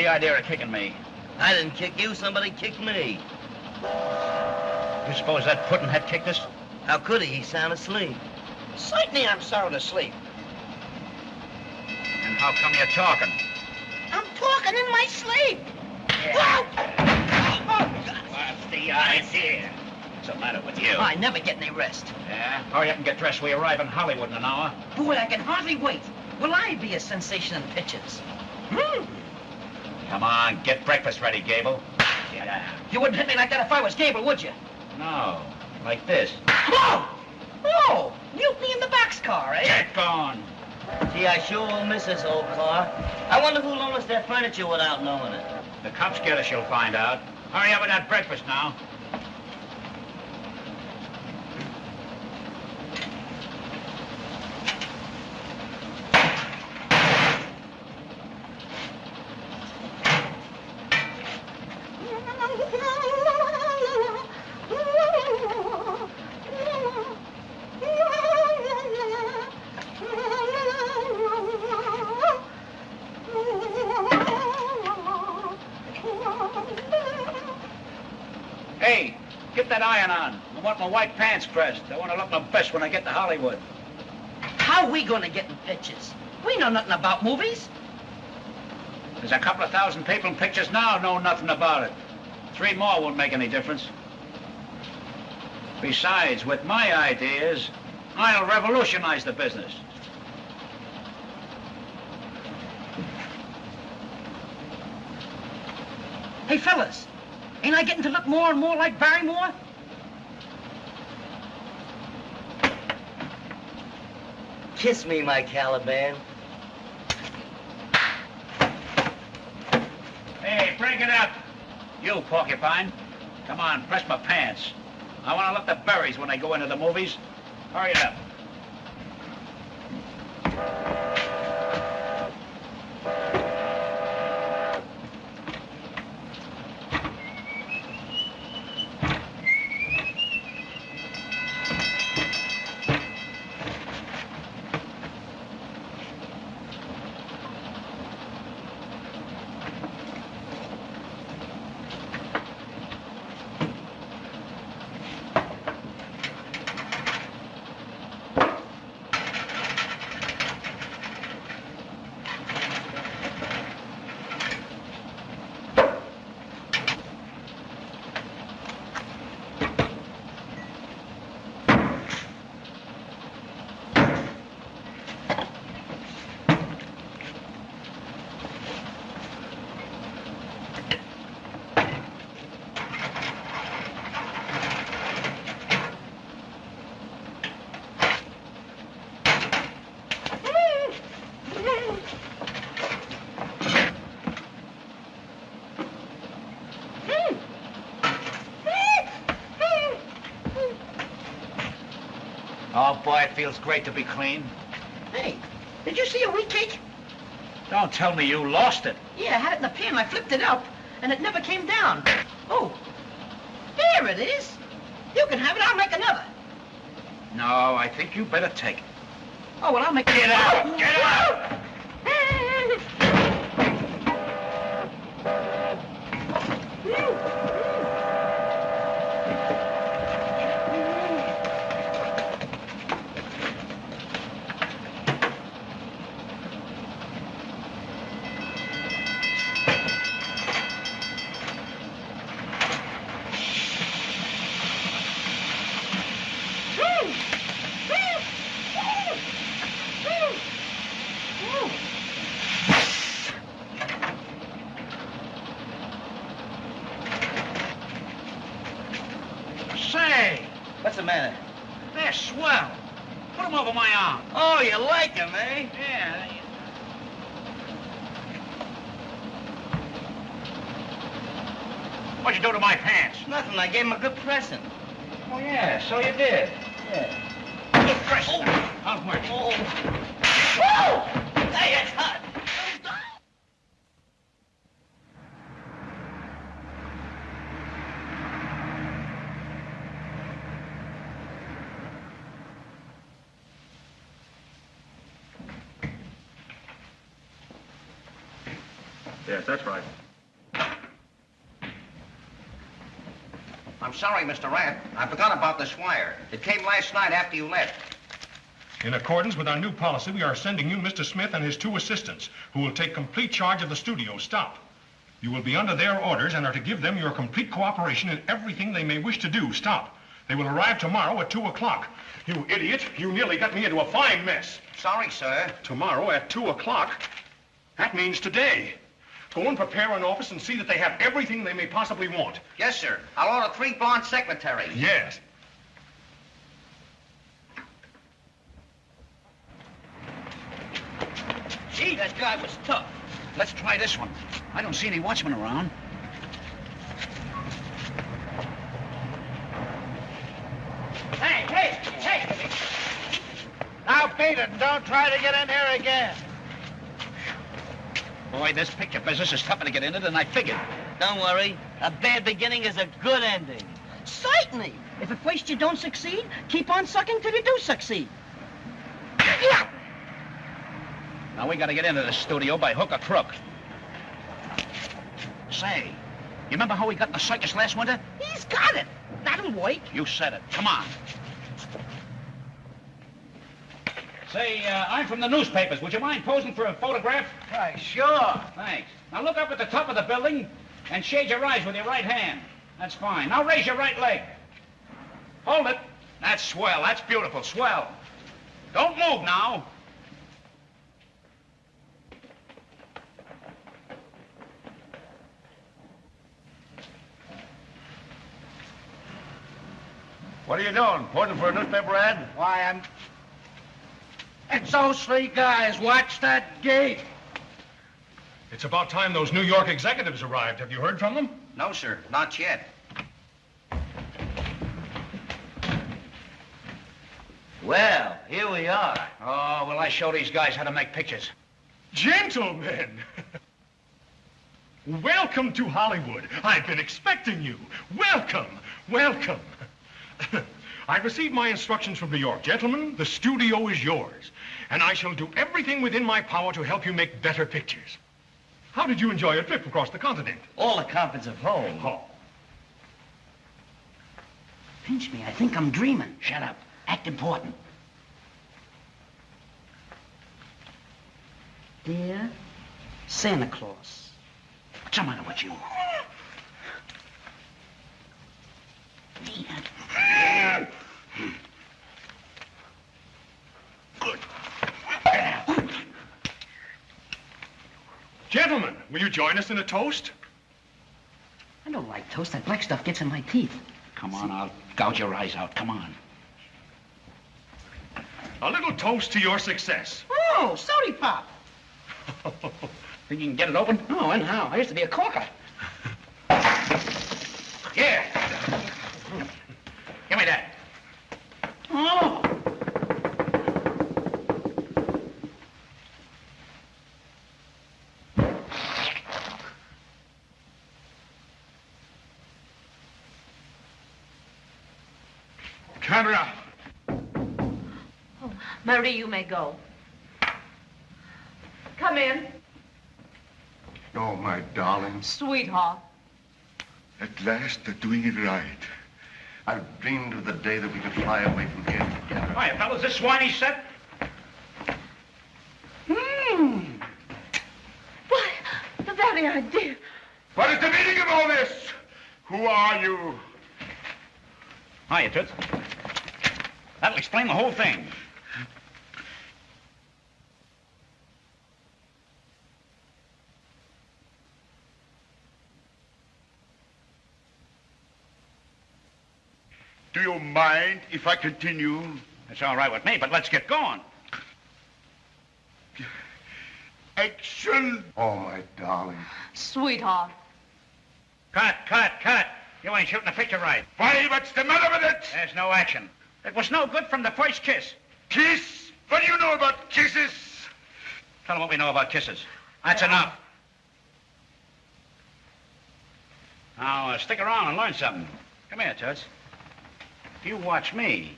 What's the idea of kicking me? I didn't kick you, somebody kicked me. You suppose that Puddinhead kicked us? How could he? He's sound asleep. Certainly I'm sound asleep. And how come you're talking? I'm talking in my sleep. What's the idea? What's the matter with you? I never get any rest. Yeah? Hurry up and get dressed. We arrive in Hollywood in an hour. Boy, I can hardly wait. Will I be a sensation in pictures? Hmm. Come on, get breakfast ready, Gable. Get out. You wouldn't hit me like that if I was Gable, would you? No, like this. Oh! Oh! Mutiny in the boxcar, eh? Get gone. Gee, I sure will miss this old car. I wonder who loaned us their furniture without knowing it. The cops get us, you'll find out. Hurry up with that breakfast now. Want my white pants pressed. I want to look my best when I get to Hollywood. How we gonna get in pictures? We know nothing about movies. There's a couple of thousand people in pictures now know nothing about it. Three more won't make any difference. Besides, with my ideas, I'll revolutionize the business. Hey, fellas, ain't I getting to look more and more like Barrymore? Kiss me, my Caliban. Hey, break it up. You, Porcupine. Come on, press my pants. I want to look the berries when I go into the movies. Hurry it up. Boy, it feels great to be clean. Hey, did you see a wheat cake? Don't tell me you lost it. Yeah, I had it in the pan. I flipped it up, and it never came down. Oh, there it is. You can have it. I'll make another. No, I think you better take it. Oh, well, I'll make Get out! Get out! Say, What's the matter? they're swell. Put them over my arm. Oh, you like him, eh? Yeah. they- What'd you do to my pants? Nothing. I gave him a good present. Oh, yeah, so you did. Yeah. Good press. How's much? Oh. Whoa! Hey, it's hot. Yes, that's right. Sorry, Mr. Rand. I forgot about this wire. It came last night after you left. In accordance with our new policy, we are sending you Mr. Smith and his two assistants, who will take complete charge of the studio. Stop. You will be under their orders and are to give them your complete cooperation in everything they may wish to do. Stop. They will arrive tomorrow at 2 o'clock. You idiot, you nearly got me into a fine mess. Sorry, sir. Tomorrow at 2 o'clock? That means today. Go and prepare an office and see that they have everything they may possibly want. Yes, sir. I'll order three blonde secretaries. Yes. Gee, that guy was tough. Let's try this one. I don't see any watchmen around. Hey, hey, hey! Now beat it and don't try to get in here again. Boy, this picture business is tougher to get into than I figured. Don't worry. A bad beginning is a good ending. Certainly. If at first you don't succeed, keep on sucking till you do succeed. Now we gotta get into the studio by hook or crook. Say, you remember how we got in the circus last winter? He's got it. That'll work. You said it. Come on. Say, uh, I'm from the newspapers. Would you mind posing for a photograph? Why, sure. Thanks. Now look up at the top of the building and shade your eyes with your right hand. That's fine. Now raise your right leg. Hold it. That's swell. That's beautiful. Swell. Don't move now. What are you doing? Posing for a newspaper ad? Why, I'm... It's those three guys. Watch that gate. It's about time those New York executives arrived. Have you heard from them? No, sir. Not yet. Well, here we are. Oh, well, I show these guys how to make pictures. Gentlemen! Welcome to Hollywood. I've been expecting you. Welcome, welcome. I've received my instructions from New York. Gentlemen, the studio is yours, and I shall do everything within my power to help you make better pictures. How did you enjoy your trip across the continent? All the comforts of home. Oh, Pinch me. I think I'm dreaming. Shut up. Act important. Dear Santa Claus. What's the matter with you? Good. Gentlemen, will you join us in a toast? I don't like toast. That black stuff gets in my teeth. Come on, I'll gouge your eyes out. Come on. A little toast to your success. Oh, sorry, Pop. Think you can get it open? Oh, and how? I used to be a corker. Here. Give me that. Oh. Camera. Marie, you may go. Come in, Oh, my darling. sweetheart. At last, they're doing it right. I've dreamed of the day that we could fly away from here together. Hiya, fellas. This swiney set? Hmm. Why, the very idea. What is the meaning of all this? Who are you? Hiya, Toots. That'll explain the whole thing. Do you mind if I continue? It's all right with me, but let's get going. Action! Oh, my darling. Sweetheart. Cut, cut, cut. You ain't shooting the picture right. Why, what's the matter with it? There's no action. It was no good from the first kiss. Kiss? What do you know about kisses? Tell them what we know about kisses. That's enough. Now, uh, stick around and learn something. Come here, Toots. You watch me.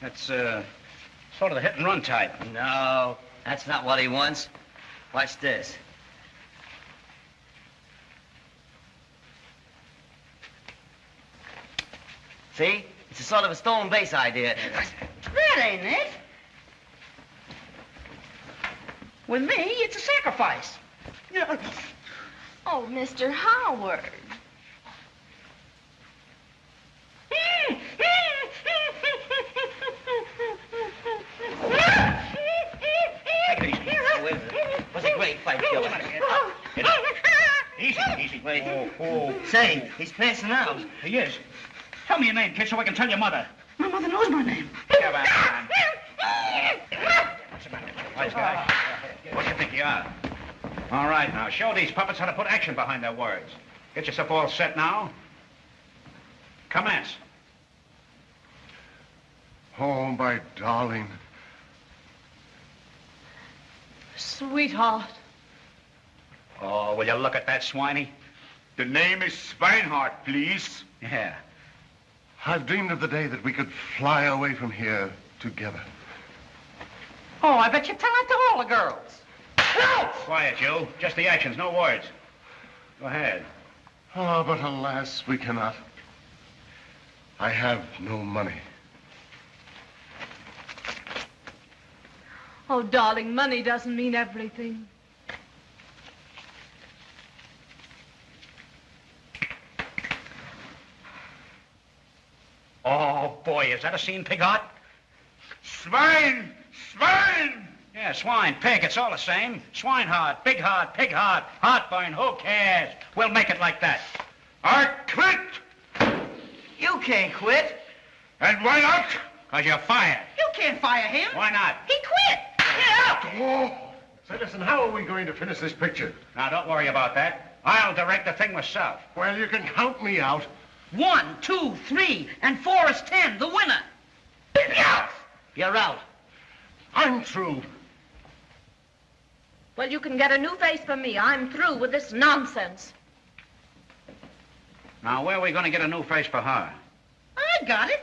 That's, uh, Sort of the hit and run type. No, that's not what he wants. Watch this. See? It's a sort of a stone base idea. That ain't it. With me, it's a sacrifice. Oh, Mr. Howard. Take it easy. Oh, a minute. Was a great fight, Joe. Oh. Easy, easy. Wait. Oh, oh. Say, he's passing out. He is. Tell me your name, kid, so I can tell your mother. My mother knows my name. Come on. What's the matter? Wise guy. What do you think you are? All right, now, show these puppets how to put action behind their words. Get yourself all set now. Commence. Oh, my darling. Sweetheart. Oh, will you look at that swiney? The name is Swinehart, please. Yeah. I've dreamed of the day that we could fly away from here together. Oh, I bet you tell that to all the girls. No! Quiet, you. Just the actions, no words. Go ahead. Oh, but alas, we cannot. I have no money. Oh, darling, money doesn't mean everything. Oh, boy, is that a scene, Pig Heart? Swine! Swine! Yeah, swine, pig, it's all the same. Swine Swinehart, big heart, pig heart, heartburn, who cares? We'll make it like that. I quit! You can't quit. And why not? Because you're fired. You can't fire him. Why not? He quit. Get out. Oh! Say, listen, how are we going to finish this picture? Now, don't worry about that. I'll direct the thing myself. Well, you can count me out. One, two, three, and four is ten. The winner. Yeah. You're out. I'm through. Well, you can get a new face for me. I'm through with this nonsense. Now, where are we going to get a new face for her? I got it.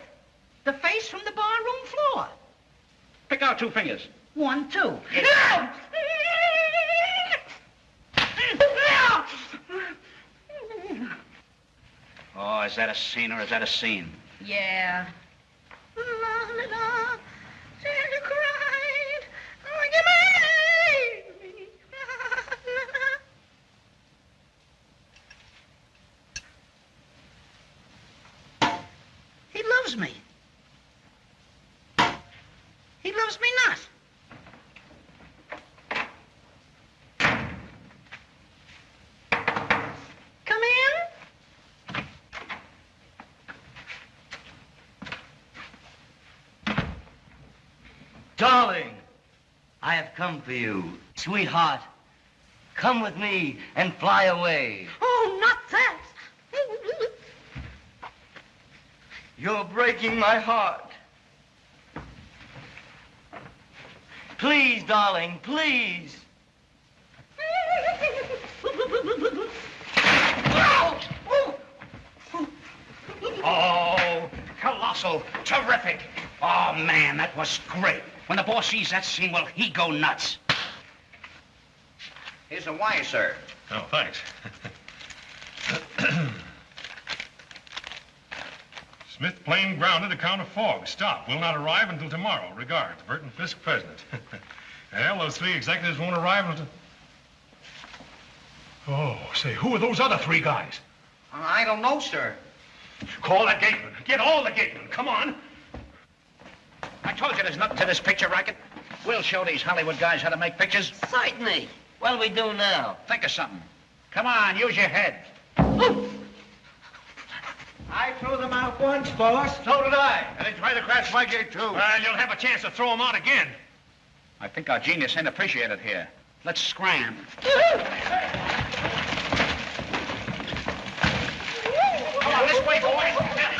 The face from the barroom floor. Pick out two fingers. One, two. Oh, is that a scene or is that a scene? Yeah. Santa cried like a baby. He loves me. He loves me not. Come in. Darling, I have come for you. Sweetheart, come with me and fly away. Oh, not that. You're breaking my heart. Please, darling, please. Oh, colossal, terrific. Oh, man, that was great. When the boss sees that scene, well, he go nuts. Here's a wire, sir. Oh, thanks. Smith plane grounded account of fog. Stop. Will not arrive until tomorrow. Regards. Burton Fisk, President. well, those three executives won't arrive until... Oh, say, who are those other three guys? I don't know, sir. Call the gateman. Get all the gatemen. Come on. I told you there's nothing to this picture racket. We'll show these Hollywood guys how to make pictures. Certainly. What'll we do now? Think of something. Come on, use your head. I threw them out once, boss. So did I. And they tried to crash my gate, too. Well, you'll have a chance to throw them out again. I think our genius ain't appreciated here. Let's scram. Come on, this way, boys.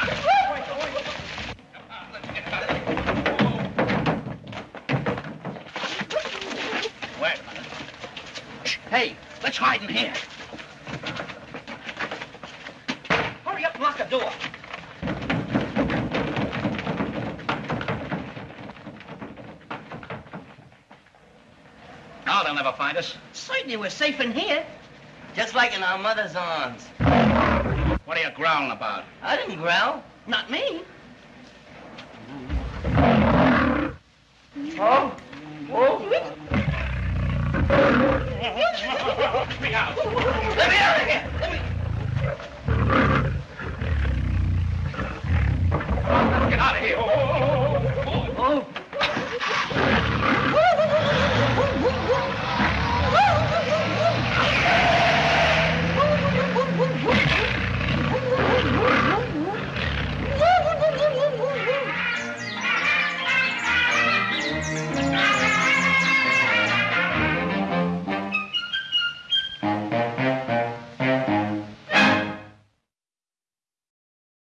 Hey, let's hide in here. Hurry up and lock the door. Now they'll never find us. Certainly we're safe in here. Just like in our mother's arms. What are you growling about? I didn't growl. Not me. Oh? Let me out. Let me out of here.